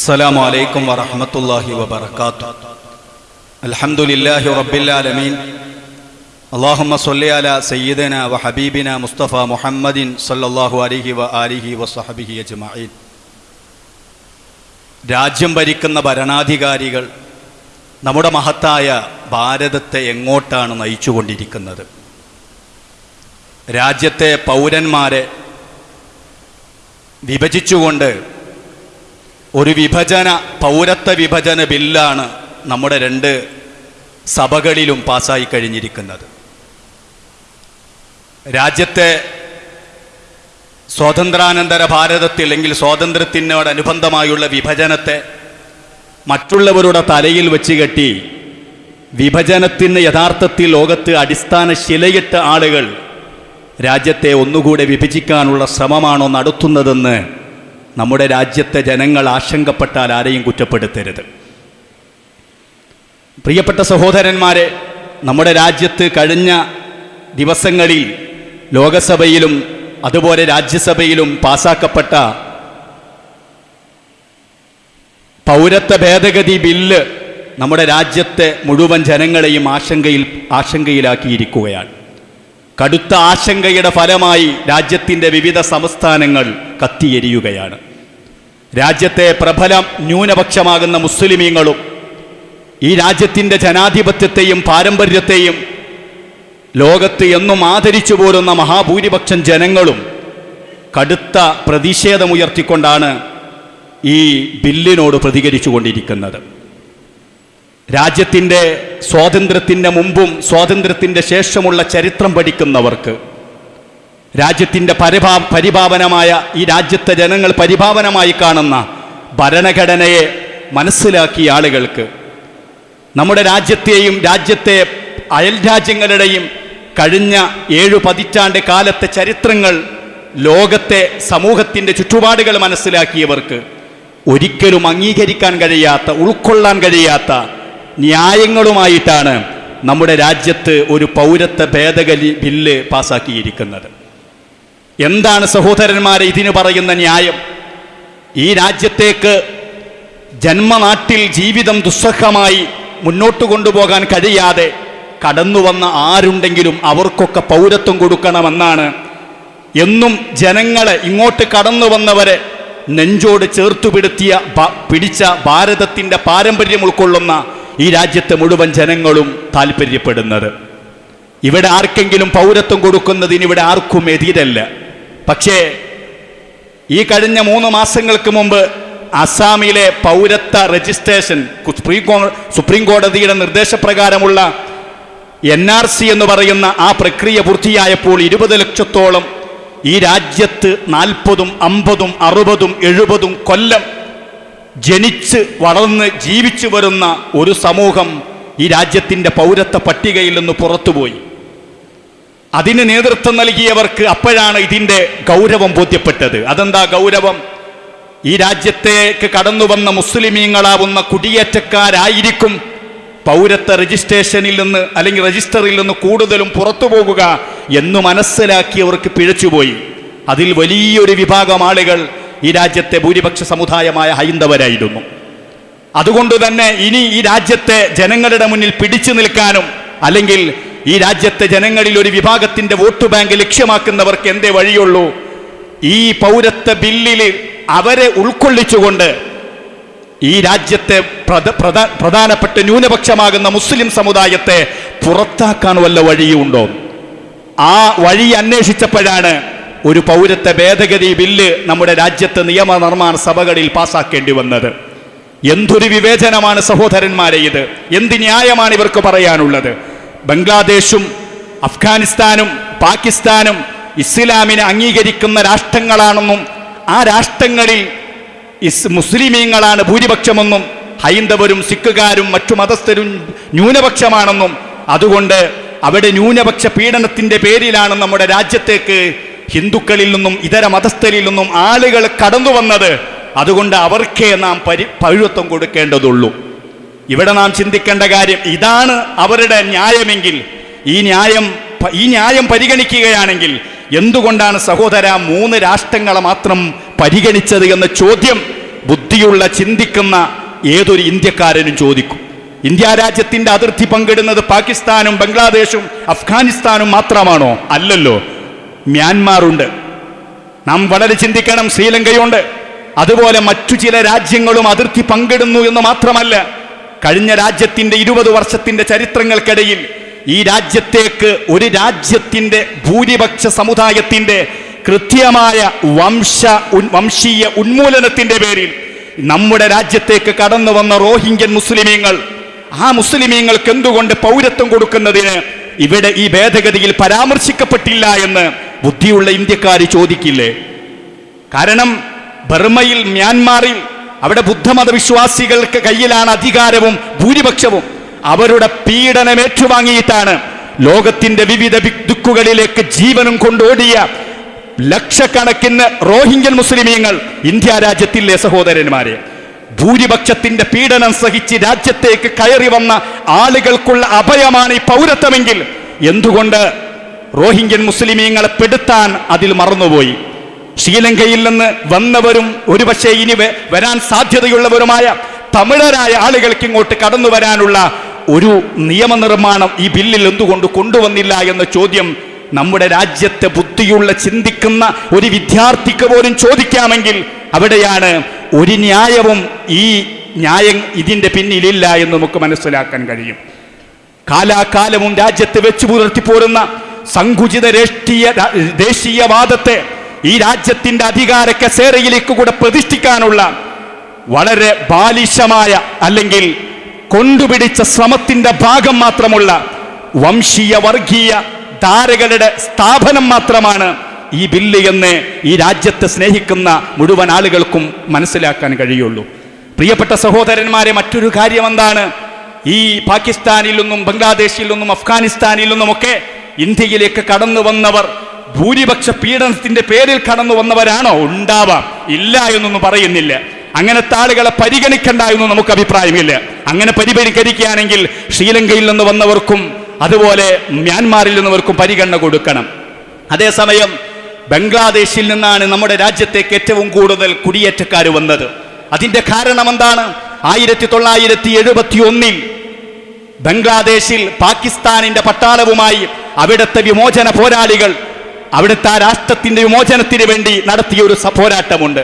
السلام عليكم ورحمة الله وبركاته الحمد لله رب العالمين اللهم صل على سيدنا وحبيبنا مصطفى محمد صلى الله عليه وآله وصحبه أجمعين രാജ്യം ഭരിക്കുന്ന ഭരണാധികാരികൾ നമ്മുടെ മഹത്തായ ഭാരതത്തെ എങ്ങോട്ടാണ് നയിച്ചുകൊണ്ടിരിക്കുന്നത് രാജ്യത്തെ പൗരന്മാരെ വിഭജിച്ചുകൊണ്ട് ഒരു വിഭജന പൗരത്വ വിഭജന ബില്ലാണ് നമ്മുടെ രണ്ട് സഭകളിലും പാസ്സായി കഴിഞ്ഞിരിക്കുന്നത്. രാജ്യത്തെ സ്വാതന്ത്ര്യാനന്തര ഭാരതത്തിൽ അല്ലെങ്കിൽ സ്വാതന്ത്ര്യത്തിനോടനുബന്ധമായുള്ള വിഭജനത്തെ മറ്റുള്ളവരുടെ തലയിൽ വെച്ച് കെട്ടി വിഭജനത്തിന് യഥാർത്ഥത്തിൽ ലോകത്ത് അടിസ്ഥാന ശിലയിട്ട ആളുകൾ രാജ്യത്തെ ഒന്നുകൂടെ വിഭജിക്കാനുള്ള ശ്രമമാണോ നടത്തുന്നതെന്ന് നമ്മുടെ രാജ്യത്തെ ജനങ്ങൾ ആശങ്കപ്പെട്ടാൽ ആരെയും കുറ്റപ്പെടുത്തരുത്. പ്രിയപ്പെട്ട സഹോദരന്മാരെ നമ്മുടെ രാജ്യത്ത് കഴിഞ്ഞ ദിവസങ്ങളിൽ ലോകസഭയിലും അതുപോലെ രാജ്യസഭയിലും പാസാക്കപ്പെട്ട പൗരത്വ ഭേദഗതി ബില്ല് നമ്മുടെ രാജ്യത്തെ മുഴുവൻ ജനങ്ങളെയും ആശങ്കയിൽ ആശങ്കയിലാക്കിയിരിക്കുകയാണ്. കടുത്ത ആശങ്കയുടെ ഫലമായി രാജ്യത്തിന്റെ വിവിധ സംസ്ഥാനങ്ങൾ കത്തിയെരിയുകയാണ്. രാജ്യത്തെ പ്രബലം ന്യൂനപക്ഷമാകുന്ന മുസ്ലിമീങ്ങളും ഈ രാജ്യത്തിന്റെ ജനാധിപത്യത്തെയും പാരമ്പര്യത്തെയും ലോകത്ത് എന്നും ആദരിച്ചു പോരുന്ന മഹാഭൂരിപക്ഷം ജനങ്ങളും കടുത്ത പ്രതിഷേധമുയർത്തിക്കൊണ്ടാണ് ഈ ബില്ലിനോട് പ്രതികരിച്ചു കൊണ്ടിരിക്കുന്നത് രാജ്യത്തിന്റെ സ്വാതന്ത്ര്യത്തിന്റെ മുമ്പും സ്വാതന്ത്ര്യത്തിന്റെ ശേഷമുള്ള ചരിത്രം പഠിക്കുന്നവർക്ക് രാജ്യത്തിന്റെ പരിഭാ പരിഭാവനമായ ഈ രാജ്യത്തെ ജനങ്ങൾ പരിഭാവനമായി കാണുന്ന ഭരണഘടനയെ മനസ്സിലാക്കിയ ആളുകൾക്ക് നമ്മുടെ രാജ്യത്തെയും രാജ്യത്തെ അയൽ രാജ്യങ്ങളുടെയും കഴിഞ്ഞ ഏഴു പതിറ്റാണ്ട് കാലത്തെ ചരിത്രങ്ങൾ ലോകത്തെ സമൂഹത്തിന്റെ ചുറ്റുപാടുകൾ മനസ്സിലാക്കിയവർക്ക് ഒരിക്കലും അംഗീകരിക്കാൻ കഴിയാത്ത ഉൾക്കൊള്ളാൻ കഴിയാത്ത ന്യായങ്ങളുമായിട്ടാണ് നമ്മുടെ രാജ്യത്ത് ഒരു പൗരത്വ ഭേദഗതി ബില്ല് പാസാക്കിയിരിക്കുന്നത്. എന്താണ് സഹോദരന്മാരെ ഇതിന് പറയുന്ന ന്യായം? ഈ രാജ്യത്തേക്ക് ജന്മനാട്ടിൽ ജീവിതം ദുസ്സഹമായി മുന്നോട്ട് കൊണ്ടുപോകാൻ കഴിയാതെ കടന്നു വന്ന ആരുണ്ടെങ്കിലും അവർക്കൊക്കെ പൗരത്വം കൊടുക്കണമെന്നാണ് എന്നും ജനങ്ങളെ ഇങ്ങോട്ട് കടന്നു വന്നവരെ നെഞ്ചോട് ചേർത്തുപിടുത്തിയ പിടിച്ച ഭാരതത്തിന്റെ പാരമ്പര്യം ഉൾക്കൊള്ളുന്ന ഈ രാജ്യത്തെ മുഴുവൻ ജനങ്ങളും താല്പര്യപ്പെടുന്നത്. ഇവിടെ ആർക്കെങ്കിലും പൗരത്വം കൊടുക്കുന്നതിന് ഇവിടെ ആർക്കും എതിരല്ല. പക്ഷേ ഈ കഴിഞ്ഞ മൂന്ന് മാസങ്ങൾക്ക് മുമ്പ് അസാമിലെ പൗരത്വ രജിസ്ട്രേഷൻ സുപ്രീം കോടതിയുടെ നിർദ്ദേശപ്രകാരമുള്ള എൻ ആർ സി എന്ന് പറയുന്ന ആ പ്രക്രിയ പൂർത്തിയായപ്പോൾ ഇരുപത് ലക്ഷത്തോളം ഈ രാജ്യത്ത് നാൽപ്പതും അമ്പതും അറുപതും എഴുപതും കൊല്ലം ജനിച്ച് വളർന്ന് ജീവിച്ചു വരുന്ന ഒരു സമൂഹം ഈ രാജ്യത്തിന്റെ പൗരത്വ പട്ടികയിൽ നിന്ന് പുറത്തുപോയി. അതിന് നേതൃത്വം നൽകിയവർക്ക് അപ്പോഴാണ് ഇതിന്റെ ഗൗരവം ബോധ്യപ്പെട്ടത്. അതെന്താ ഗൗരവം? ഈ രാജ്യത്തേക്ക് കടന്നു വന്ന മുസ്ലിമീങ്ങളാവുന്ന കുടിയേറ്റക്കാരായിരിക്കും പൗരത്വ രജിസ്ട്രേഷനിൽ നിന്ന് അല്ലെങ്കിൽ രജിസ്റ്ററിൽ നിന്ന് കൂടുതലും പുറത്തു പോകുക എന്ന് മനസ്സിലാക്കിയവർക്ക് പിഴച്ചുപോയി. അതിൽ വലിയൊരു വിഭാഗം ആളുകൾ ഈ രാജ്യത്തെ ഭൂരിപക്ഷ സമുദായമായ ഹൈന്ദവരായിരുന്നു. അതുകൊണ്ട് തന്നെ ഇനി ഈ രാജ്യത്തെ ജനങ്ങളുടെ മുന്നിൽ പിടിച്ചു നിൽക്കാനും അല്ലെങ്കിൽ ഈ രാജ്യത്തെ ജനങ്ങളിൽ ഒരു വിഭാഗത്തിന്റെ വോട്ട് ബാങ്ക് ലക്ഷ്യമാക്കുന്നവർക്ക് എന്തേ വഴിയുള്ളൂ? ഈ പൗരത്വ ബില്ലിൽ അവരെ ഉൾക്കൊള്ളിച്ചുകൊണ്ട് ഈ രാജ്യത്തെ പ്രധ- പ്രധ- പ്രധാനപ്പെട്ട ന്യൂനപക്ഷമാകുന്ന മുസ്ലിം സമുദായത്തെ പുറത്താക്കാൻ വല്ല വഴിയുണ്ടോ? ആ വഴി അന്വേഷിച്ചപ്പോഴാണ് ഒരു പൗരത്വ ഭേദഗതി ബില്ല് നമ്മുടെ രാജ്യത്ത് നിയമനിർമ്മാണ സഭകളിൽ പാസാക്കേണ്ടി വന്നത്. എന്തൊരു വിവേചനമാണ് സഹോദരന്മാരെ ഇത്. എന്ത് ന്യായമാണ് ഇവർക്ക് പറയാനുള്ളത്. ബംഗ്ലാദേശും അഫ്ഗാനിസ്ഥാനും പാകിസ്ഥാനും ഇസ്ലാമിനെ അംഗീകരിക്കുന്ന രാഷ്ട്രങ്ങളാണെന്നും ആ രാഷ്ട്രങ്ങളിൽ ഇസ് മുസ്ലിമീങ്ങളാണ് ഭൂരിപക്ഷമെന്നും ഹൈന്ദവരും സിഖുകാരും മറ്റു മതസ്ഥരും ന്യൂനപക്ഷമാണെന്നും അതുകൊണ്ട് അവിടെ ന്യൂനപക്ഷ പീഡനത്തിന്റെ പേരിലാണ് നമ്മുടെ രാജ്യത്തേക്ക് ഹിന്ദുക്കളിൽ നിന്നും ഇതര മതസ്ഥരിൽ നിന്നും ആളുകൾ കടന്നു വന്നത് അതുകൊണ്ട് അവർക്കേ നാം പരി പൗരത്വം കൊടുക്കേണ്ടതുള്ളൂ. ഇവിടെ നാം ചിന്തിക്കേണ്ട കാര്യം ഇതാണ് അവരുടെ ന്യായമെങ്കിൽ. ഈ ന്യായം ഈ ന്യായം പരിഗണിക്കുകയാണെങ്കിൽ എന്തുകൊണ്ടാണ് സഹോദര മൂന്ന് രാഷ്ട്രങ്ങളെ മാത്രം പരിഗണിച്ചത് എന്ന ചോദ്യം ബുദ്ധിയുള്ള ചിന്തിക്കുന്ന ഏതൊരു ഇന്ത്യക്കാരനും ചോദിക്കും. ഇന്ത്യ രാജ്യത്തിന്റെ അതിർത്തി പങ്കിടുന്നത് പാകിസ്ഥാനും ബംഗ്ലാദേശും അഫ്ഗാനിസ്ഥാനും മാത്രമാണോ? അല്ലല്ലോ. മ്യാൻമാറുണ്ട്. നാം വളരെ ചിന്തിക്കണം ശ്രീലങ്കയുണ്ട്. അതുപോലെ മറ്റു ചില രാജ്യങ്ങളും അതിർത്തി പങ്കിടുന്നു എന്ന് മാത്രമല്ല കഴിഞ്ഞ രാജ്യത്തിന്റെ ഇരുപത് വർഷത്തിന്റെ ചരിത്രങ്ങൾക്കിടയിൽ ഈ രാജ്യത്തേക്ക് ഒരു രാജ്യത്തിന്റെ ഭൂരിപക്ഷ സമുദായത്തിന്റെ കൃത്യമായ വംശ വംശീയ ഉന്മൂലനത്തിന്റെ പേരിൽ നമ്മുടെ രാജ്യത്തേക്ക് കടന്നു വന്ന റോഹിംഗ്യൻ മുസ്ലിമീങ്ങൾ ആ മുസ്ലിമീങ്ങൾക്ക് എന്തുകൊണ്ട് പൗരത്വം കൊടുക്കുന്നതിന് ഇവിടെ ഈ ഭേദഗതിയിൽ പരാമർശിക്കപ്പെട്ടില്ല എന്ന് ബുദ്ധിയുള്ള ഇന്ത്യക്കാർ ചോദിക്കില്ലേ? കാരണം ബർമയിൽ മ്യാൻമാറിൽ അവിടെ ബുദ്ധമതവിശ്വാസികൾക്ക് കയ്യിലാണ് അധികാരവും ഭൂരിപക്ഷവും. അവരുടെ പീഡനം ഏറ്റുവാങ്ങിയിട്ടാണ് ലോകത്തിന്റെ വിവിധ ദുക്കുകളിലേക്ക് ജീവനും കൊണ്ടോടിയ ലക്ഷക്കണക്കിന് റോഹിംഗ്യൻ മുസ്ലിമീങ്ങൾ ഇന്ത്യ രാജ്യത്തിലെ സഹോദരന്മാരെ? ഭൂരിപക്ഷത്തിന്റെ പീഡനം സഹിച്ച് രാജ്യത്തേക്ക് കയറി വന്ന ആളുകൾക്കുള്ള അഭയമാണ് ഈ പൗരത്വമെങ്കിൽ എന്തുകൊണ്ട് റോഹിംഗ്യൻ മുസ്ലിമീങ്ങളെ പെടുത്താൻ അതിൽ മറന്നുപോയി. ശ്രീലങ്കയിൽ നിന്ന് വന്നവരും ഒരുപക്ഷെ ഇനി വരാൻ സാധ്യതയുള്ളവരുമായ തമിഴരായ ആളുകൾക്ക് ഇങ്ങോട്ട് കടന്നു വരാനുള്ള ഒരു നിയമനിർമ്മാണം ഈ ബില്ലിൽ എന്തുകൊണ്ട് കൊണ്ടുവന്നില്ല എന്ന ചോദ്യം നമ്മുടെ രാജ്യത്തെ ബുദ്ധിയുള്ള ചിന്തിക്കുന്ന ഒരു വിദ്യാർത്ഥിക്ക് പോലും ചോദിക്കാമെങ്കിൽ അവിടെയാണ് ഒരു ന്യായവും ഈ ന്യായം ഇതിന്റെ പിന്നിലില്ല എന്ന് നമുക്ക് മനസ്സിലാക്കാൻ കഴിയും. കാലാകാലവും രാജ്യത്ത് വെച്ചു പുലർത്തിപ്പോരുന്ന സങ്കുചിത രാഷ്ട്രീയ ദേശീയവാദത്തെ ഈ രാജ്യത്തിന്റെ അധികാര കസേരയിലേക്ക് കൂടെ പ്രതിഷ്ഠിക്കാനുള്ള വളരെ ബാലിശമായ അല്ലെങ്കിൽ കൊണ്ടുപിടിച്ച ശ്രമത്തിന്റെ ഭാഗം മാത്രമുള്ള വംശീയ വർഗീയ ധാരകളുടെ സ്ഥാപനം മാത്രമാണ് ഈ ബില്ല് എന്ന് ഈ രാജ്യത്തെ സ്നേഹിക്കുന്ന മുഴുവൻ ആളുകൾക്കും മനസ്സിലാക്കാൻ കഴിയുള്ളൂ. പ്രിയപ്പെട്ട സഹോദരന്മാരെ മറ്റൊരു കാര്യം എന്താണ്? ഈ പാകിസ്ഥാനിൽ നിന്നും ബംഗ്ലാദേശിൽ നിന്നും അഫ്ഗാനിസ്ഥാനിൽ നിന്നുമൊക്കെ ഇന്ത്യയിലേക്ക് കടന്നു വന്നവർ ഭൂരിപക്ഷ പീഡനത്തിന്റെ പേരിൽ കടന്നു വന്നവരാണോ? ഉണ്ടാവാം. ഇല്ല എന്നൊന്നും പറയുന്നില്ല. അങ്ങനെ താളുകളെ പരിഗണിക്കണ്ട എന്ന് നമുക്ക് അഭിപ്രായമില്ല. അങ്ങനെ പരിപരികരിക്കുകയാണെങ്കിൽ ശ്രീലങ്കയിൽ നിന്ന് വന്നവർക്കും അതുപോലെ മ്യാൻമാറിൽ നിന്നവർക്കും പരിഗണന കൊടുക്കണം. അതേസമയം ബംഗ്ലാദേശിൽ നിന്നാണ് നമ്മുടെ രാജ്യത്തേക്ക് ഏറ്റവും കൂടുതൽ കുടിയേറ്റക്കാർ വന്നത്. അതിന്റെ കാരണം എന്താണ് ആയിരത്തി തൊള്ളായിരത്തി എഴുപത്തി ഒന്നിൽ ബംഗ്ലാദേശിൽ പാകിസ്ഥാനിന്റെ പട്ടാളവുമായി അവിടുത്തെ വിമോചന പോരാളികൾ അവിടുത്തെ ആ രാഷ്ട്രത്തിന്റെ വിമോചനത്തിന് വേണ്ടി നടത്തിയ ഒരു പോരാട്ടമുണ്ട്.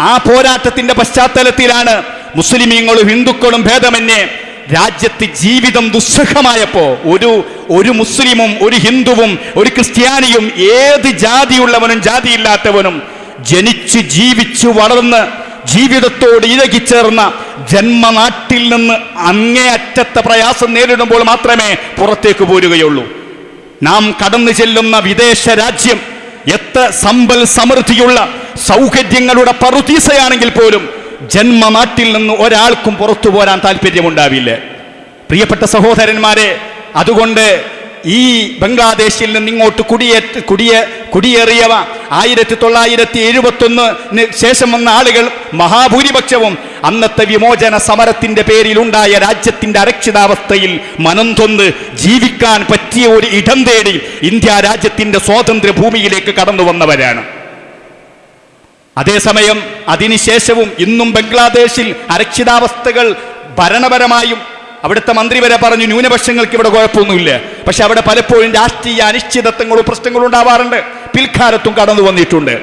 ആ പോരാട്ടത്തിന്റെ പശ്ചാത്തലത്തിലാണ് മുസ്ലിമീങ്ങളും ഹിന്ദുക്കളും ഭേദമന്യേ രാജ്യത്ത് ജീവിതം ദുസ്സഹമായപ്പോ ഒരു ഒരു മുസ്ലിമും ഒരു ഹിന്ദുവും ഒരു ക്രിസ്ത്യാനിയും ഏത് ജാതിയുള്ളവനും ജാതിയില്ലാത്തവനും ജനിച്ച് ജീവിച്ചു വളർന്ന് ജീവിതത്തോട് ഇഴകിച്ചേർന്ന ജന്മനാട്ടിൽ നിന്ന് അങ്ങേയറ്റത്തെ പ്രയാസം നേരിടുമ്പോൾ മാത്രമേ പുറത്തേക്ക് പോരുകയുള്ളൂ. നാം കടന്നു ചെല്ലുന്ന വിദേശ രാജ്യം എത്ര സമ്പൽ സമൃദ്ധിയുള്ള സൗകര്യങ്ങളുടെ പറുതീസയാണെങ്കിൽ പോലും ജന്മനാട്ടിൽ നിന്ന് ഒരാൾക്കും പുറത്തു പോരാൻ താല്പര്യമുണ്ടാവില്ല പ്രിയപ്പെട്ട സഹോദരന്മാരെ അതുകൊണ്ട് ഈ ബംഗ്ലാദേശിൽ നിന്ന് ഇങ്ങോട്ട് കുടിയേറ്റ കുടിയേ കുടിയേറിയവ ആയിരത്തി തൊള്ളായിരത്തി എഴുപത്തൊന്നിന് ശേഷം വന്ന ആളുകൾ മഹാഭൂരിപക്ഷവും അന്നത്തെ വിമോചന സമരത്തിന്റെ പേരിലുണ്ടായ രാജ്യത്തിന്റെ അരക്ഷിതാവസ്ഥയിൽ മനം തൊന്ന് ജീവിക്കാൻ പറ്റിയ ഒരു ഇടം തേടി ഇന്ത്യ രാജ്യത്തിന്റെ സ്വാതന്ത്ര്യ ഭൂമിയിലേക്ക് കടന്നു വന്നവരാണ്. അതേസമയം അതിനുശേഷവും ഇന്നും ബംഗ്ലാദേശിൽ അരക്ഷിതാവസ്ഥകൾ ഭരണപരമായും അവിടുത്തെ മന്ത്രി വരെ പറഞ്ഞു ന്യൂനപക്ഷങ്ങൾക്ക് ഇവിടെ കുഴപ്പമൊന്നുമില്ല. പക്ഷെ അവിടെ പലപ്പോഴും രാഷ്ട്രീയ അനിശ്ചിതത്വങ്ങളും പ്രശ്നങ്ങളും ഉണ്ടാവാറുണ്ട്. പിൽക്കാലത്തും കടന്നു വന്നിട്ടുണ്ട്.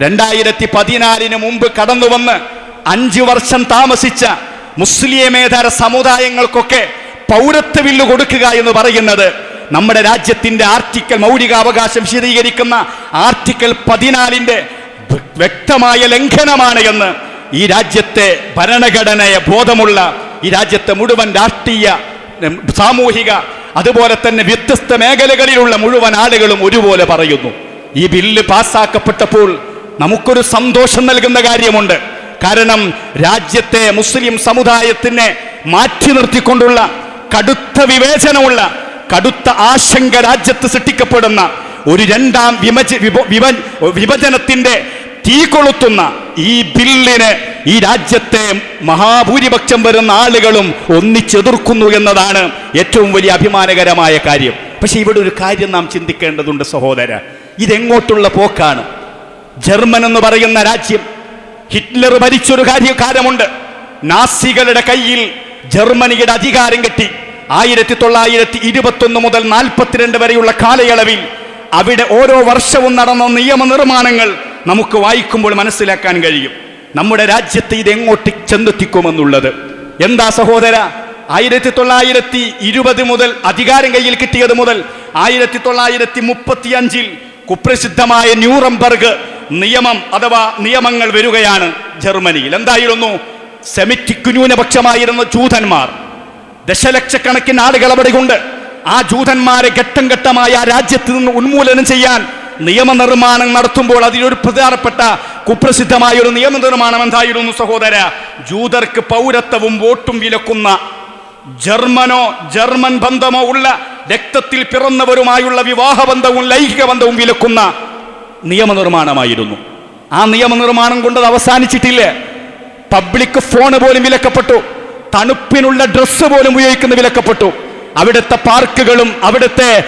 രണ്ടായിരത്തി പതിനാലിന് മുമ്പ് കടന്നു വന്ന് അഞ്ചു വർഷം താമസിച്ച മുസ്ലിമേതര സമുദായങ്ങൾക്കൊക്കെ പൗരത്വ ബില്ല് കൊടുക്കുക എന്ന് പറയുന്നത് നമ്മുടെ രാജ്യത്തിന്റെ ആർട്ടിക്കൽ മൗലികാവകാശം വിശദീകരിക്കുന്ന ആർട്ടിക്കൽ പതിനാലിന്റെ വ്യ- വ്യക്തമായ ലംഘനമാണ് എന്ന് ഈ രാജ്യത്തെ ഭരണഘടനയെ ബോധമുള്ള ഈ രാജ്യത്തെ മുഴുവൻ രാഷ്ട്രീയ സാമൂഹിക അതുപോലെ തന്നെ വ്യത്യസ്ത മേഖലകളിലുള്ള മുഴുവൻ ആളുകളും ഒരുപോലെ പറയുന്നു. ഈ ബില്ല് പാസ്സാക്കപ്പെട്ടപ്പോൾ നമുക്കൊരു സന്തോഷം നൽകുന്ന കാര്യമുണ്ട്. കാരണം രാജ്യത്തെ മുസ്ലിം സമുദായത്തിനെ മാറ്റി നിർത്തിക്കൊണ്ടുള്ള കടുത്ത വിവേചനമുള്ള കടുത്ത ആശങ്ക രാജ്യത്ത് സൃഷ്ടിക്കപ്പെടുന്ന ഒരു രണ്ടാം വിമജ വിഭ- വിഭ- വിഭജനത്തിന്റെ തീ കൊളുത്തുന്ന ഈ ബില്ലിന് ഈ രാജ്യത്തെ മഹാഭൂരിപക്ഷം വരുന്ന ആളുകളും ഒന്നിച്ചെതിർക്കുന്നു എന്നതാണ് ഏറ്റവും വലിയ അഭിമാനകരമായ കാര്യം. പക്ഷെ ഇവിടെ ഒരു കാര്യം നാം ചിന്തിക്കേണ്ടതുണ്ട് സഹോദര. ഇതെങ്ങോട്ടുള്ള പോക്കാണ്? ജർമ്മൻ എന്ന് പറയുന്ന രാജ്യം ഹിറ്റ്ലർ ഭരിച്ചൊരു കാര്യകാലമുണ്ട് നാസികളുടെ കയ്യിൽ ജർമ്മനിയുടെ അധികാരം കിട്ടി. ആയിരത്തി തൊള്ളായിരത്തി ഇരുപത്തൊന്ന് മുതൽ നാൽപ്പത്തിരണ്ട് വരെയുള്ള കാലയളവിൽ അവിടെ ഓരോ വർഷവും നടന്ന നിയമനിർമ്മാണങ്ങൾ നമുക്ക് വായിക്കുമ്പോൾ മനസ്സിലാക്കാൻ കഴിയും. നമ്മുടെ രാജ്യത്ത് ഇത് എങ്ങോട്ട് ചെന്നെത്തിക്കുമെന്നുള്ളത്. എന്താ സഹോദര? ആയിരത്തി തൊള്ളായിരത്തി ഇരുപത് മുതൽ അധികാരം കയ്യിൽ കിട്ടിയത് മുതൽ ആയിരത്തി തൊള്ളായിരത്തി മുപ്പത്തി അഞ്ചിൽ കുപ്രസിദ്ധമായ ന്യൂറംബർഗ് നിയമം അഥവാ നിയമങ്ങൾ വരികയാണ് ജർമ്മനിയിൽ. എന്തായിരുന്നു? സെമിറ്റിക് ന്യൂനപക്ഷമായിരുന്ന ജൂതന്മാർ. ദശലക്ഷക്കണക്കിന് ആളുകൾ അവിടെയുണ്ട്. ആ ജൂതന്മാരെ ഘട്ടം ഘട്ടമായി ആ രാജ്യത്ത് നിന്ന് ഉന്മൂലനം ചെയ്യാൻ നിയമനിർമ്മാണം നടത്തുമ്പോൾ അതിലൊരു പ്രധാനപ്പെട്ട കുപ്രസിദ്ധമായ ഒരു നിയമനിർമ്മാണം എന്തായിരുന്നു സഹോദര? ജൂതർക്ക് പൗരത്വവും വോട്ടും വിലക്കുന്ന ജർമ്മനോ ജർമ്മൻ ബന്ധമോ ഉള്ള രക്തത്തിൽ പിറന്നവരുമായുള്ള വിവാഹ ബന്ധവും ലൈംഗിക ബന്ധവും വിലക്കുന്ന നിയമനിർമ്മാണമായിരുന്നു. ആ നിയമനിർമ്മാണം കൊണ്ട് അത് അവസാനിച്ചിട്ടില്ല. പബ്ലിക് ഫോൺ പോലും വിലക്കപ്പെട്ടു. തണുപ്പിനുള്ള ഡ്രസ്സ് പോലും ഉപയോഗിക്കുന്ന വിലക്കപ്പെട്ടു. അവിടുത്തെ പാർക്കുകളും അവിടുത്തെ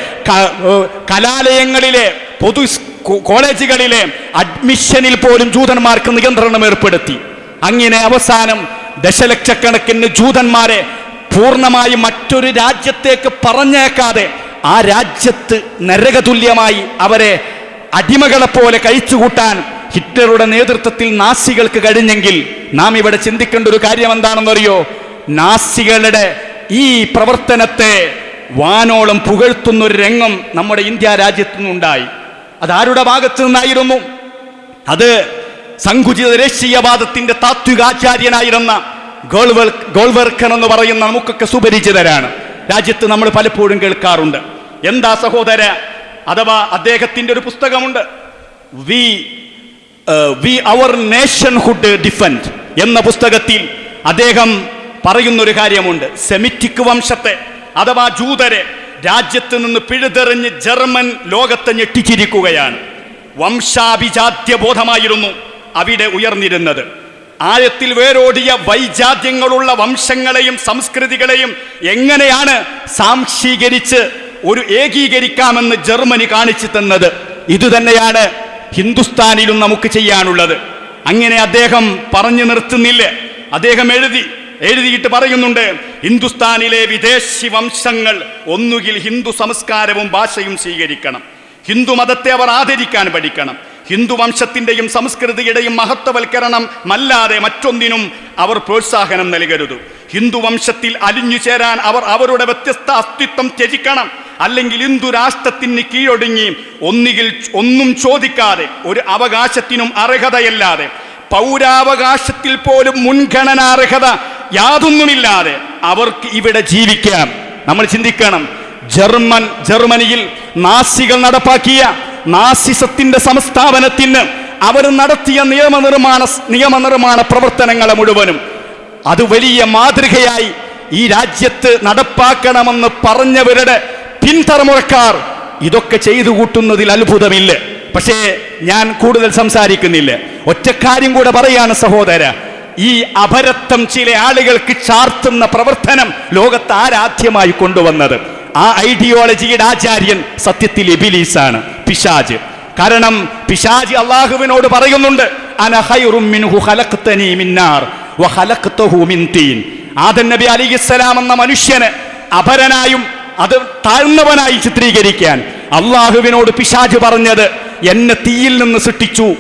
കലാലയങ്ങളിലെ പൊതു കോളേജുകളിലെ അഡ്മിഷനിൽ പോലും ജൂതന്മാർക്ക് നിയന്ത്രണം ഏർപ്പെടുത്തി. അങ്ങനെ അവസാനം ദശലക്ഷക്കണക്കിന് ജൂതന്മാരെ പൂർണമായി മറ്റൊരു രാജ്യത്തേക്ക് പറഞ്ഞേക്കാതെ ആ രാജ്യത്ത് നരകതുല്യമായി അവരെ അടിമകളെ പോലെ കഴിച്ചുകൂട്ടാൻ ഹിറ്റ്ലറുടെ നേതൃത്വത്തിൽ നാസികൾക്ക് കഴിഞ്ഞെങ്കിൽ നാം ഇവിടെ ചിന്തിക്കേണ്ട ഒരു കാര്യം എന്താണെന്നറിയോ നാസികളുടെ ഈ പ്രവർത്തനത്തെ വാനോളം പുകഴ്ത്തുന്ന ഒരു രംഗം നമ്മുടെ ഇന്ത്യ രാജ്യത്തു നിന്നുണ്ടായി. അതാരുടെ ഭാഗത്തു നിന്നായിരുന്നു? അത് സങ്കുചിത ദേശീയവാദത്തിന്റെ താത്വികാചാര്യനായിരുന്ന ഗോൾവർ ഗോൾവർക്കൻ എന്ന് പറയുന്ന നമുക്കൊക്കെ സുപരിചിതരാണ്. രാജ്യത്ത് നമ്മൾ പലപ്പോഴും കേൾക്കാറുണ്ട്. എന്താ സഹോദര? അഥവാ അദ്ദേഹത്തിന്റെ ഒരു പുസ്തകമുണ്ട്. We we our nationhood defined എന്ന പുസ്തകത്തിൽ അദ്ദേഹം പറയുന്നൊരു കാര്യമുണ്ട്. സെമിറ്റിക് വംശത്തെ അഥവാ ജൂതരെ രാജ്യത്ത് നിന്ന് പിഴുതെറിഞ്ഞ് ജർമ്മൻ ലോകത്തെ ഞെട്ടിച്ചിരിക്കുകയാണ്. വംശാഭിജാത്യ ബോധമായിരുന്നു അവിടെ ഉയർന്നിരുന്നത്. ആഴത്തിൽ വേരോടിയ വൈജാത്യങ്ങളുള്ള വംശങ്ങളെയും സംസ്കൃതികളെയും എങ്ങനെയാണ് സാംശീകരിച്ച് ഒരു ഏകീകരിക്കാമെന്ന് ജർമ്മനി കാണിച്ചു തന്നത്. ഇതുതന്നെയാണ് ഹിന്ദുസ്ഥാനിലും നമുക്ക് ചെയ്യാനുള്ളത്. അങ്ങനെ അദ്ദേഹം പറഞ്ഞു നിർത്തുന്നില്ല. അദ്ദേഹം എഴുതി എഴുതിയിട്ട് പറയുന്നുണ്ട് ഹിന്ദുസ്ഥാനിലെ വിദേശി വംശങ്ങൾ ഒന്നുകിൽ ഹിന്ദു സംസ്കാരവും ഭാഷയും സ്വീകരിക്കണം. ഹിന്ദു മതത്തെ അവർ ആദരിക്കാൻ പഠിക്കണം. ഹിന്ദു വംശത്തിന്റെയും സംസ്കൃതിയുടെയും മഹത്വവൽക്കരണം അല്ലാതെ മറ്റൊന്നിനും അവർ പ്രോത്സാഹനം നൽകരുത്. ഹിന്ദു വംശത്തിൽ അലിഞ്ഞു ചേരാൻ അവർ അവരുടെ വ്യത്യസ്ത അസ്തിത്വം ത്യജിക്കണം. അല്ലെങ്കിൽ ഹിന്ദു രാഷ്ട്രത്തിന് കീഴൊടുങ്ങി ഒന്നുകിൽ ഒന്നും ചോദിക്കാതെ ഒരു അവകാശത്തിനും അർഹതയല്ലാതെ പൗരാവകാശത്തിൽ പോലും മുൻഗണനാർഹത യാതൊന്നുമില്ലാതെ അവർക്ക് ഇവിടെ ജീവിക്കാം. നമ്മൾ ചിന്തിക്കണം. ജർമ്മൻ ജർമ്മനിയിൽ നാസികൾ നടപ്പാക്കിയ നാസിസത്തിന്റെ സംസ്ഥാപനത്തിന് അവർ നടത്തിയ നിയമനിർമ്മാണ നിയമനിർമ്മാണ പ്രവർത്തനങ്ങളെ മുഴുവനും അത് വലിയ മാതൃകയായി ഈ രാജ്യത്ത് നടപ്പാക്കണമെന്ന് പറഞ്ഞവരുടെ പിൻതലമുറക്കാർ ഇതൊക്കെ ചെയ്തു കൂട്ടുന്നതിൽ അത്ഭുതമില്ല. പക്ഷേ ഞാൻ കൂടുതൽ സംസാരിക്കുന്നില്ല. ഒറ്റക്കാര്യം കൂടെ പറയാണ് സഹോദര ഈ അപരത്വം ചില ആളുകൾക്ക് ചാർത്തുന്ന പ്രവർത്തനം ലോകത്ത് ആരാധ്യമായി കൊണ്ടുവന്നത്. ആ ഐഡിയോളജിയുടെ ആചാര്യൻ സത്യത്തിൽ എബിലീസാണ് പിശാജ്. കാരണം പിശാജ് അള്ളാഹുവിനോട് പറയുന്നുണ്ട് അന ഖൈറും മിൻഹു ഖലഖ്തനി മിൻ നാർ വ ഖലഖ്തഹു മിൻ തീൻ. ആദം നബി അലിഹിസ്സലാം എന്ന മനുഷ്യന് അപരനായും അത് താഴ്ന്നവനായി ചിത്രീകരിക്കാൻ അള്ളാഹുവിനോട് പിശാജ് പറഞ്ഞത് എന്നെ തീയിൽ നിന്ന് സൃഷ്ടിച്ചു.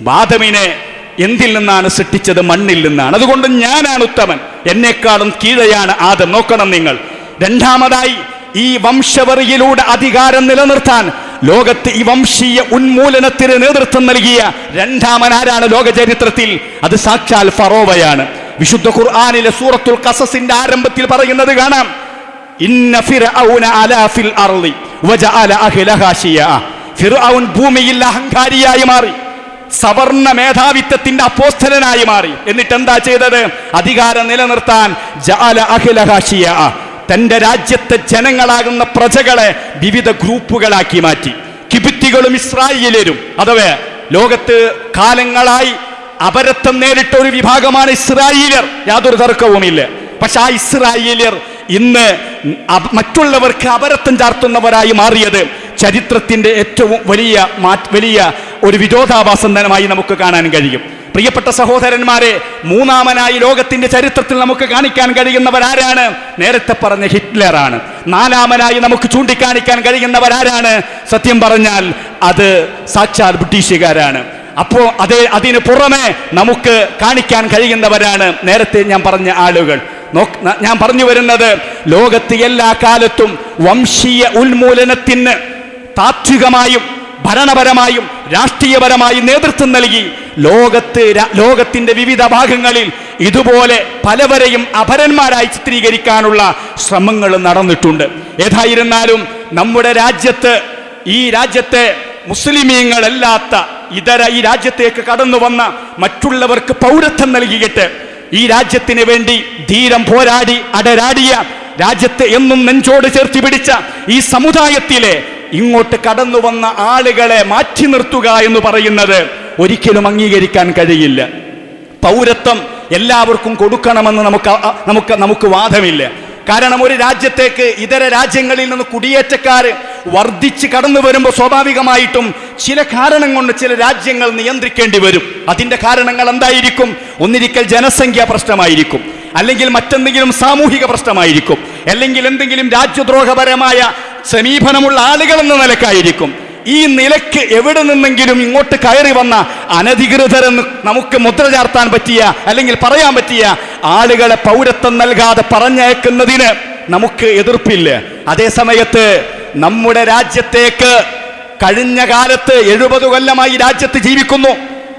ബാദമിനെ എന്തിൽ നിന്നാണ് സൃഷ്ടിച്ചത്? മണ്ണിൽ നിന്നാണ്. അതുകൊണ്ട് ഞാനാണ് ഉത്തമൻ. എന്നെക്കാളും കീഴെയാണ് ആദം. നോക്കണം നിങ്ങൾ. രണ്ടാമതായി ഈ വംശവറിയിലൂടെ അധികാരം നിലനിർത്താൻ ലോകത്ത് ഈ വംശീയ ഉന്മൂലനത്തിന് നേതൃത്വം നൽകിയ രണ്ടാമനാരാണ് ലോക ചരിത്രത്തിൽ അത് സാക്ഷാൽ ഫറോവയാണ്. വിശുദ്ധ ഖുർആാനിലെ സൂറത്തുൽ കസസിന്റെ ആരംഭത്തിൽ പറയുന്നത് കാണാം. ഇന്ന ഫിർഔന അലാ അർളി വജഅല അഹ്ലഹാ ശിയഅ. ഫിർഔൻ ഭൂമിയിൽ അഹങ്കാരിയായി മാറി സവർണ മേധാവിത്വത്തിന്റെ അപ്പോസ്തലനായി മാറി. എന്നിട്ട് എന്താ ചെയ്തത്? അധികാരം നിലനിർത്താൻ ജഅല അഹ്ലഹാ. തന്റെ രാജ്യത്തെ ജനങ്ങളാകുന്ന പ്രജകളെ വിവിധ ഗ്രൂപ്പുകളാക്കി മാറ്റി. കിബിത്തികളും ഇസ്രായേലരും അഥവാ ലോകത്ത് കാലങ്ങളായി അപരത്വം നേരിട്ട ഒരു വിഭാഗമാണ് ഇസ്രായേലിയർ. യാതൊരു തർക്കവുമില്ല. പക്ഷെ ആ ഇസ്രായേലിയർ ഇന്ന് മറ്റുള്ളവർക്ക് അപരത്വം ചാർത്തുന്നവരായി മാറിയത് ചരിത്രത്തിന്റെ ഏറ്റവും വലിയ വലിയ ഒരു വിരോധാഭാസം തന്നെയായി നമുക്ക് കാണാൻ കഴിയും. പ്രിയപ്പെട്ട സഹോദരന്മാരെ മൂന്നാമനായി ലോകത്തിന്റെ ചരിത്രത്തിൽ നമുക്ക് കാണിക്കാൻ കഴിയുന്നവരാരാണ്? നേരത്തെ പറഞ്ഞ ഹിറ്റ്ലറാണ്. നാലാമനായി നമുക്ക് ചൂണ്ടിക്കാണിക്കാൻ കഴിയുന്നവരാരാണ്? സത്യം പറഞ്ഞാൽ അത് സാക്ഷാൽ ബ്രിട്ടീഷുകാരാണ്. അപ്പോൾ അതേ അതിന് പുറമെ നമുക്ക് കാണിക്കാൻ കഴിയുന്നവരാണ് നേരത്തെ ഞാൻ പറഞ്ഞ ആളുകൾ. ഞാൻ പറഞ്ഞു വരുന്നത് ലോകത്ത് എല്ലാ കാലത്തും വംശീയ ഉന്മൂലനത്തിന് താത്വികമായും ഭരണപരമായും രാഷ്ട്രീയപരമായും നേതൃത്വം നൽകി. ലോകത്ത് ലോകത്തിന്റെ വിവിധ ഭാഗങ്ങളിൽ ഇതുപോലെ പലവരെയും അപരന്മാരായി ചിത്രീകരിക്കാനുള്ള ശ്രമങ്ങൾ നടന്നിട്ടുണ്ട്. ഏതായിരുന്നാലും നമ്മുടെ രാജ്യത്ത് ഈ രാജ്യത്തെ മുസ്ലിമീങ്ങളല്ലാത്ത ഇതര ഈ രാജ്യത്തേക്ക് കടന്നു വന്ന മറ്റുള്ളവർക്ക് പൗരത്വം നൽകിയിട്ട് ഈ രാജ്യത്തിന് വേണ്ടി ധീരം പോരാടി അടരാടിയ രാജ്യത്തെ എന്നും നെഞ്ചോട് ചേർത്തി പിടിച്ച ഈ സമുദായത്തിലെ ഇങ്ങോട്ട് കടന്നു വന്ന ആളുകളെ മാറ്റി നിർത്തുക എന്ന് പറയുന്നത് ഒരിക്കലും അംഗീകരിക്കാൻ കഴിയില്ല. പൗരത്വം എല്ലാവർക്കും കൊടുക്കണമെന്ന് നമുക്ക് നമുക്ക് നമുക്ക് വാദമില്ല. കാരണം ഒരു രാജ്യത്തേക്ക് ഇതര രാജ്യങ്ങളിൽ നിന്ന് കുടിയേറ്റക്കാർ വർദ്ധിച്ച് കടന്നു വരുമ്പോൾ സ്വാഭാവികമായിട്ടും ചില കാരണം കൊണ്ട് ചില രാജ്യങ്ങൾ നിയന്ത്രിക്കേണ്ടി വരും. അതിന്റെ കാരണങ്ങൾ എന്തായിരിക്കും? ഒന്നിരിക്കൽ ജനസംഖ്യ പ്രശ്നമായിരിക്കും. അല്ലെങ്കിൽ മറ്റെന്തെങ്കിലും സാമൂഹിക പ്രശ്നമായിരിക്കും. അല്ലെങ്കിൽ എന്തെങ്കിലും രാജ്യദ്രോഹപരമായ സമീപനമുള്ള ആളുകൾ എന്ന നിലക്കായിരിക്കും. ഈ നിലയ്ക്ക് എവിടെ നിന്നെങ്കിലും ഇങ്ങോട്ട് കയറി വന്ന അനധികൃതരെന്ന് നമുക്ക് മുദ്ര ചാർത്താൻ പറ്റിയ അല്ലെങ്കിൽ പറയാൻ പറ്റിയ ആളുകളെ പൗരത്വം നൽകാതെ പറഞ്ഞയക്കുന്നതിന് നമുക്ക് എതിർപ്പില്ല. അതേ സമയത്ത് നമ്മുടെ രാജ്യത്തേക്ക് കഴിഞ്ഞ കാലത്ത് എഴുപത് കൊല്ലമായി രാജ്യത്ത് ജീവിക്കുന്നു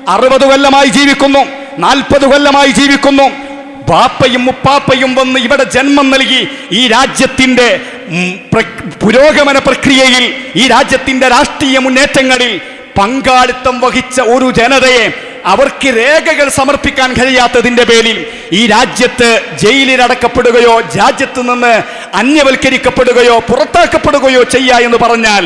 അറുപത് കൊല്ലമായി ജീവിക്കുന്നു നാൽപ്പത് കൊല്ലമായി ജീവിക്കുന്നു. ബാപ്പയും മുപ്പാപ്പയും വന്ന് ഇവിടെ ജന്മം നൽകി ഈ പ്ര- പുരോഗമന പ്രക്രിയയിൽ ഈ രാജ്യത്തിന്റെ രാഷ്ട്രീയ മുന്നേറ്റങ്ങളിൽ പങ്കാളിത്തം വഹിച്ച ഒരു ജനതയെ അവർക്ക് രേഖകൾ സമർപ്പിക്കാൻ കഴിയാത്തതിന്റെ പേരിൽ ഈ രാജ്യത്ത് ജയിലിലടക്കപ്പെടുകയോ രാജ്യത്ത് നിന്ന് അന്യവൽക്കരിക്കപ്പെടുകയോ പുറത്താക്കപ്പെടുകയോ ചെയ്യുക എന്ന് പറഞ്ഞാൽ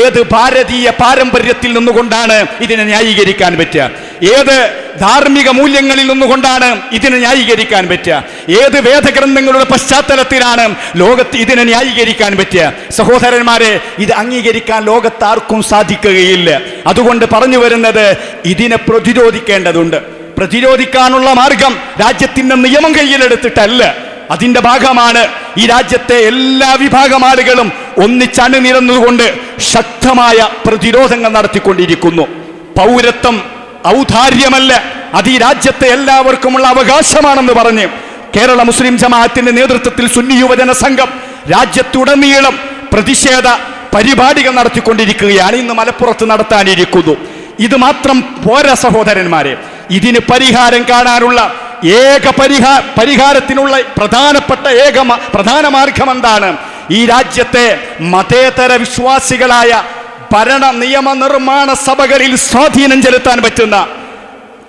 ഏത് ഭാരതീയ പാരമ്പര്യത്തിൽ നിന്നുകൊണ്ടാണ് ഇതിനെ ന്യായീകരിക്കാൻ പറ്റുക? ഏത് ധാർമ്മിക മൂല്യങ്ങളിൽ നിന്നുകൊണ്ടാണ് ഇതിനെ ന്യായീകരിക്കാൻ പറ്റുക? ഏത് വേദഗ്രന്ഥങ്ങളുടെ പശ്ചാത്തലത്തിലാണ് ലോകത്ത് ഇതിനെ ന്യായീകരിക്കാൻ പറ്റുക? സഹോദരന്മാരെ ഇത് അംഗീകരിക്കാൻ ലോകത്താർക്കും സാധിക്കുകയില്ല. അതുകൊണ്ട് പറഞ്ഞു വരുന്നത് ഇതിനെ പ്രതിരോധിക്കേണ്ടതുണ്ട്. പ്രതിരോധിക്കാനുള്ള മാർഗം രാജ്യത്തിന്റെ നിയമം കയ്യിലെടുത്തിട്ടല്ല. അതിന്റെ ഭാഗമാണ് ഈ രാജ്യത്തെ എല്ലാ വിഭാഗം ആളുകളും ഒന്നിച്ചണിനിരന്നുകൊണ്ട് ശക്തമായ പ്രതിരോധങ്ങൾ നടത്തിക്കൊണ്ടിരിക്കുന്നു. പൗരത്വം ഔദാര്യമല്ല. അത് ഈ രാജ്യത്തെ എല്ലാവർക്കുമുള്ള അവകാശമാണെന്ന് പറഞ്ഞ് കേരള മുസ്ലിം ജമാഅത്തിന്റെ നേതൃത്വത്തിൽ സുന്നി യുവജന സംഘം രാജ്യത്തുടനീളം പ്രതിഷേധ പരിപാടികൾ നടത്തിക്കൊണ്ടിരിക്കുകയാണ്. ഇന്ന് മലപ്പുറത്ത് നടത്താനിരിക്കുന്നു. ഇത് മാത്രം പോരാ സഹോദരന്മാരെ. ഇതിന് പരിഹാരം കാണാനുള്ള ഏക പരിഹാ പരിഹാരത്തിനുള്ള പ്രധാനപ്പെട്ട ഏക പ്രധാന മാർഗം എന്താണ് ഈ രാജ്യത്തെ മതേതര വിശ്വാസികളായ ഭരണ നിയമ നിർമ്മാണ സഭകളിൽ സ്വാധീനം ചെലുത്താൻ പറ്റുന്ന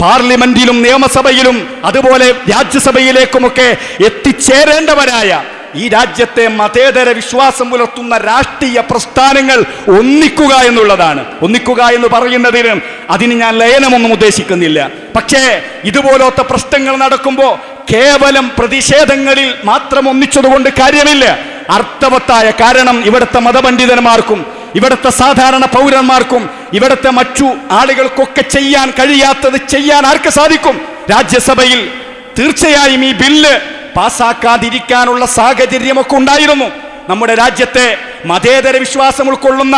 പാർലമെന്റിലും നിയമസഭയിലും അതുപോലെ രാജ്യസഭയിലേക്കുമൊക്കെ എത്തിച്ചേരേണ്ടവരായ ഈ രാജ്യത്തെ മതേതര വിശ്വാസം പുലർത്തുന്ന രാഷ്ട്രീയ പ്രസ്ഥാനങ്ങൾ ഒന്നിക്കുക എന്നുള്ളതാണ്. ഒന്നിക്കുക എന്ന് പറയുന്നതിന് അതിന് ഞാൻ ലയനമൊന്നും ഉദ്ദേശിക്കുന്നില്ല. പക്ഷേ ഇതുപോലത്തെ പ്രശ്നങ്ങൾ നടക്കുമ്പോൾ കേവലം പ്രതിഷേധങ്ങളിൽ മാത്രം ഒന്നിച്ചതുകൊണ്ട് കാര്യമില്ല. അർത്ഥവത്തായ കാരണം ഇവിടുത്തെ മതപണ്ഡിതന്മാർക്കും ഇവിടുത്തെ സാധാരണ പൗരന്മാർക്കും ഇവിടുത്തെ മറ്റു ആളുകൾക്കൊക്കെ ചെയ്യാൻ കഴിയാത്തത് ചെയ്യാൻ ആർക്ക് സാധിക്കും? രാജ്യസഭയിൽ തീർച്ചയായും ഈ ബില്ല് പാസ്സാക്കാതിരിക്കാനുള്ള സാഹചര്യമൊക്കെ ഉണ്ടായിരുന്നു. നമ്മുടെ രാജ്യത്തെ മതേതര വിശ്വാസം ഉൾക്കൊള്ളുന്ന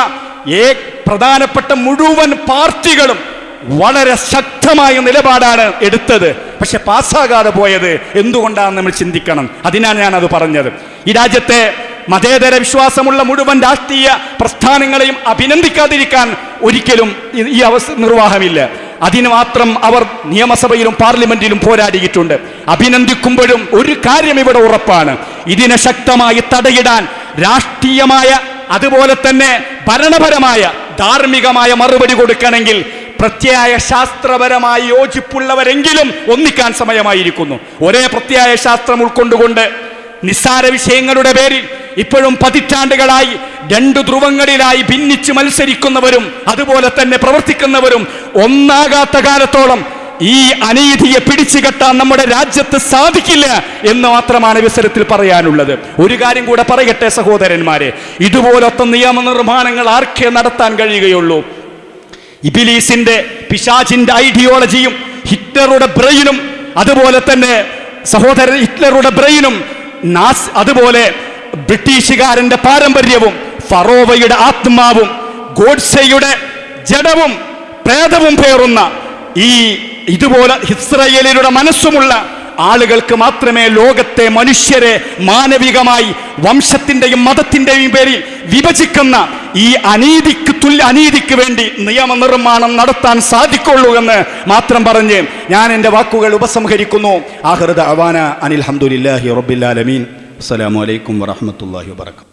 ഏ പ്രധാനപ്പെട്ട മുഴുവൻ പാർട്ടികളും വളരെ ശക്തമായ നിലപാടാണ് എടുത്തത്. പക്ഷെ പാസ്സാകാതെ പോയത് എന്തുകൊണ്ടാണ് നമ്മൾ ചിന്തിക്കണം. അതിനാണ് ഞാൻ അത് പറഞ്ഞത്. ഈ രാജ്യത്തെ മതേതര വിശ്വാസമുള്ള മുഴുവൻ രാഷ്ട്രീയ പ്രസ്ഥാനങ്ങളെയും അഭിനന്ദിക്കാതിരിക്കാൻ ഒരിക്കലും ഈ- അവസ്ഥ നിർവാഹമില്ല. അതിന് മാത്രം അവർ നിയമസഭയിലും പാർലമെന്റിലും പോരാടിയിട്ടുണ്ട്. അഭിനന്ദിക്കുമ്പോഴും ഒരു കാര്യം ഇവിടെ ഉറപ്പാണ്. ഇതിനെ ശക്തമായി തടയിടാൻ രാഷ്ട്രീയമായ അതുപോലെ തന്നെ ഭരണപരമായ ധാർമ്മികമായ മറുപടി കൊടുക്കണമെങ്കിൽ പ്രത്യായ ശാസ്ത്രപരമായി യോജിപ്പുള്ളവരെങ്കിലും ഒന്നിക്കാൻ സമയമായിരിക്കുന്നു. ഒരേ പ്രത്യായ ശാസ്ത്രം ഉൾക്കൊണ്ടുകൊണ്ട് നിസ്സാര വിഷയങ്ങളുടെ പേരിൽ ഇപ്പോഴും പതിറ്റാണ്ടുകളായി രണ്ട് ധ്രുവങ്ങളിലായി ഭിന്നിച്ച് മത്സരിക്കുന്നവരും അതുപോലെ തന്നെ പ്രവർത്തിക്കുന്നവരും ഒന്നാകാത്ത കാലത്തോളം ഈ അനീതിയെ പിടിച്ചു കെട്ടാൻ നമ്മുടെ രാജ്യത്ത് സാധിക്കില്ല എന്ന് മാത്രമാണ് വിസരത്തിൽ പറയാനുള്ളത്. ഒരു കാര്യം കൂടെ പറയട്ടെ സഹോദരന്മാരെ. ഇതുപോലത്തെ നിയമനിർമ്മാണങ്ങൾ ആർക്കേ നടത്താൻ കഴിയുകയുള്ളൂ? ഇബിലീസിന്റെ പിശാചിന്റെ ഐഡിയോളജിയും ഹിറ്റ്ലറുടെ ബ്രെയിനും അതുപോലെ തന്നെ സഹോദരൻ ഹിറ്റ്ലറുടെ ബ്രെയിനും നാസ് അതുപോലെ ബ്രിട്ടീഷുകാരന്റെ പാരമ്പര്യവും ഫറോവയുടെ ആത്മാവും ഗോഡ്സയുടെ ജഡവും പ്രേതവും പേറുന്ന ഈ ഇതുപോലെ ഇസ്രയേലിയുടെ മനസ്സുമുള്ള ആളുകൾക്ക് മാത്രമേ ലോകത്തെ മനുഷ്യരെ മാനവികമായി വംശത്തിന്റെയും മതത്തിന്റെയും പേരിൽ വിഭജിക്കുന്ന ഈ അനീതിക്ക് തുല്യ അനീതിക്ക് വേണ്ടി നിയമനിർമ്മാണം നടത്താൻ സാധിക്കുള്ളൂ എന്ന് മാത്രം പറഞ്ഞ് ഞാൻ എന്റെ വാക്കുകൾ ഉപസംഹരിക്കുന്നു. ആഹൃദ അവാന അനിൽ ഹംദുലില്ലാഹി റബ്ബിൽ ആലമീൻ അസ്സലാമു അലൈക്കും വറഹ്മത്തുള്ളാഹി വബറകാതുഹു